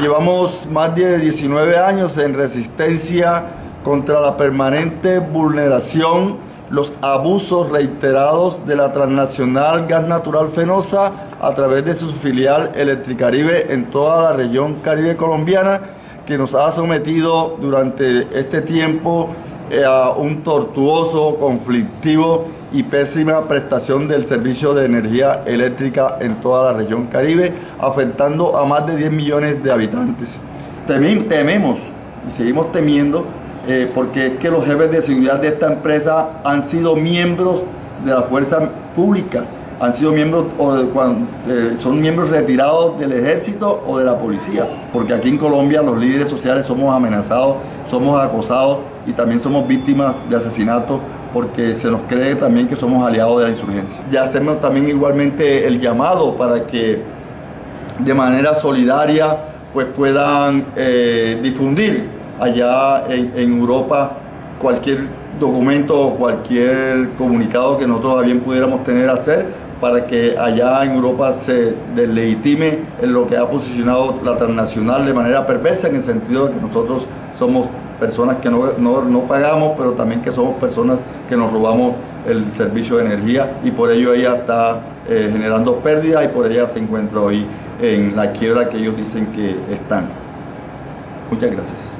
Llevamos más de 19 años en resistencia contra la permanente vulneración, los abusos reiterados de la transnacional Gas Natural Fenosa a través de su filial Electricaribe en toda la región caribe colombiana, que nos ha sometido durante este tiempo eh, un tortuoso, conflictivo y pésima prestación del servicio de energía eléctrica en toda la región Caribe, afectando a más de 10 millones de habitantes. Tememos y seguimos temiendo eh, porque es que los jefes de seguridad de esta empresa han sido miembros de la fuerza pública, han sido miembros o eh, son miembros retirados del ejército o de la policía, porque aquí en Colombia los líderes sociales somos amenazados, somos acosados y también somos víctimas de asesinatos porque se nos cree también que somos aliados de la insurgencia. Ya hacemos también igualmente el llamado para que de manera solidaria pues puedan eh, difundir allá en, Europa cualquier documento o cualquier comunicado que nosotros bien pudiéramos tener hacer para que allá en Europa se deslegitime lo que ha posicionado la transnacional de manera perversa en el sentido de que nosotros somos personas que no, pagamos, pero también que somos personas que nos robamos el servicio de energía y por ello ella está eh, generando pérdidas y por ella se encuentra hoy en la quiebra que ellos dicen que están. Muchas gracias.